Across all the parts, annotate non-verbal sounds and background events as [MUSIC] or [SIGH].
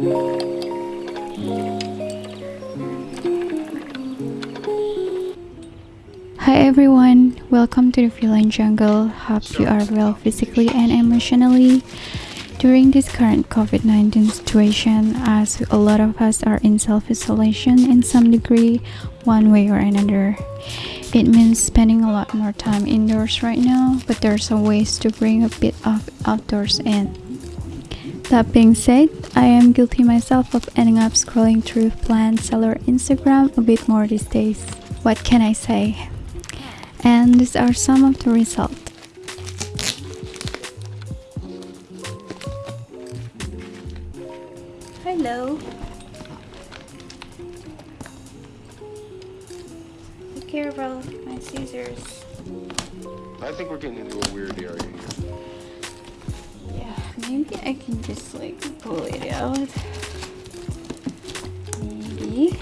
Hi everyone, welcome to the Feline Jungle. Hope you are well physically and emotionally. During this current COVID 19 situation, as a lot of us are in self isolation in some degree, one way or another, it means spending a lot more time indoors right now, but there's a ways to bring a bit of outdoors in. That being said, I am guilty myself of ending up scrolling through plant seller Instagram a bit more these days. What can I say? And these are some of the results. Hello. Be careful, my scissors. I think we're getting into a weird area here. Maybe I can just like pull it out. Maybe.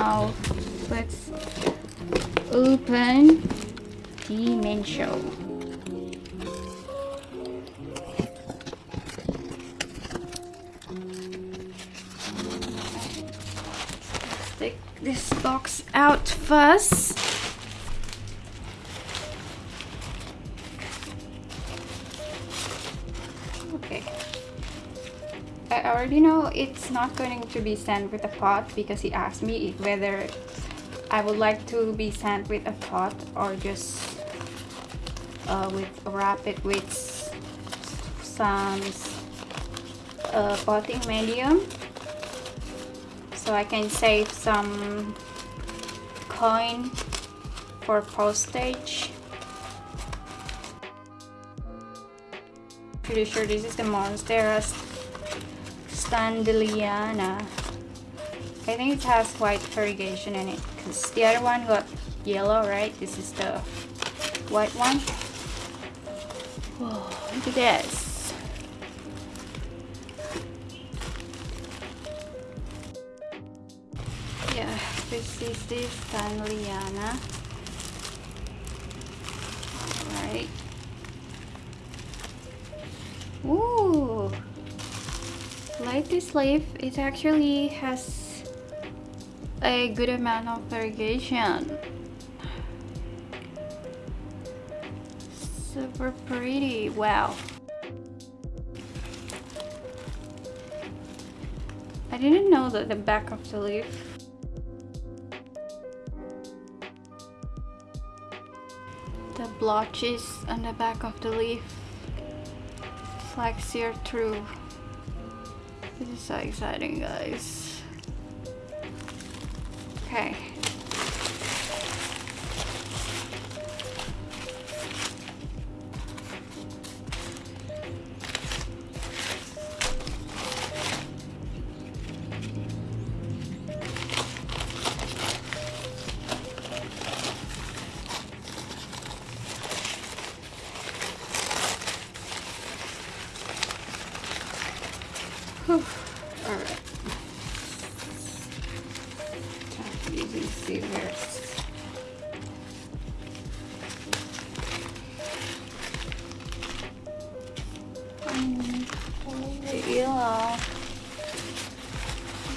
Now let's open the. Let's take this box out first. I already know it's not going to be sent with a pot because he asked me whether I would like to be sent with a pot or just uh, with wrap it with some uh, potting medium so I can save some coin for postage. Pretty sure this is the Monstera Standleyana. I think it has white variegation in it because the other one got yellow, right? This is the white one. Whoa, look at this. Yeah, this is the Standleyana. Alright. Ooh! Like this leaf, it actually has a good amount of variegation. Super pretty, wow. I didn't know that the back of the leaf the blotches on the back of the leaf it's like sear through so exciting guys. Okay using oh, yeah.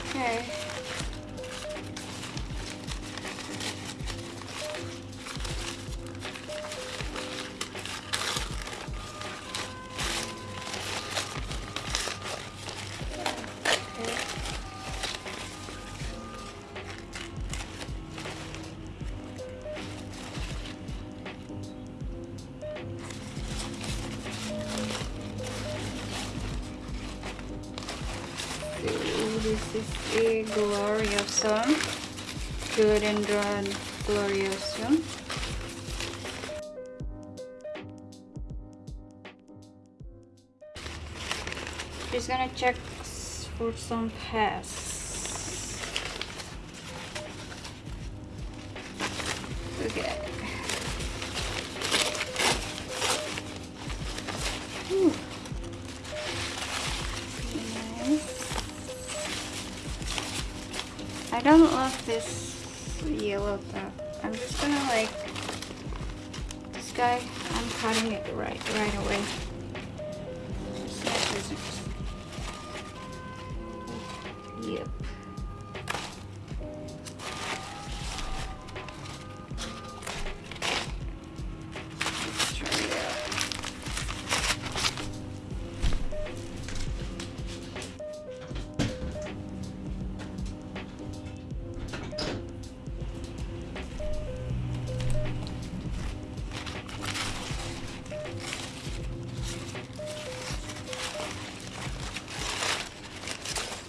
Okay. This is a gloriosum, Philodendron gloriosum. Just gonna check for some pests. Okay. Don't love this yellow stuff. I'm just gonna like this guy. I'm cutting it right right away. Yep.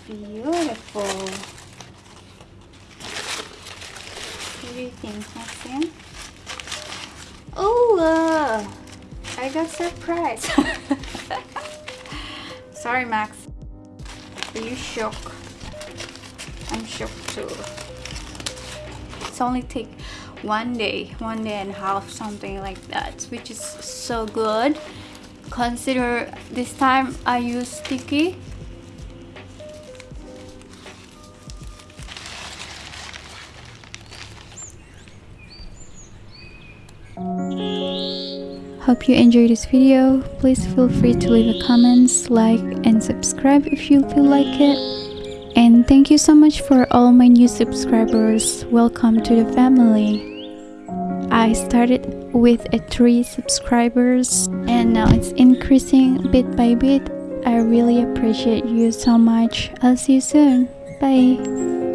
Beautiful. What do you think, Maxine? Oh, uh, I got surprised. [LAUGHS] Sorry, Max. Are you shocked? I'm shocked too. It's only take one day, one day and a half, something like that, which is so good. Consider this time I use sticky Hope you enjoyed this video. Please feel free to leave a comments, like and subscribe if you feel like it. And thank you so much for all my new subscribers. Welcome to the family. I started with a 3 subscribers and now it's increasing bit by bit. I really appreciate you so much. I'll see you soon. Bye.